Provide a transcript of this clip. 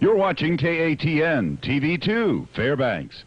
You're watching KATN TV2, Fairbanks.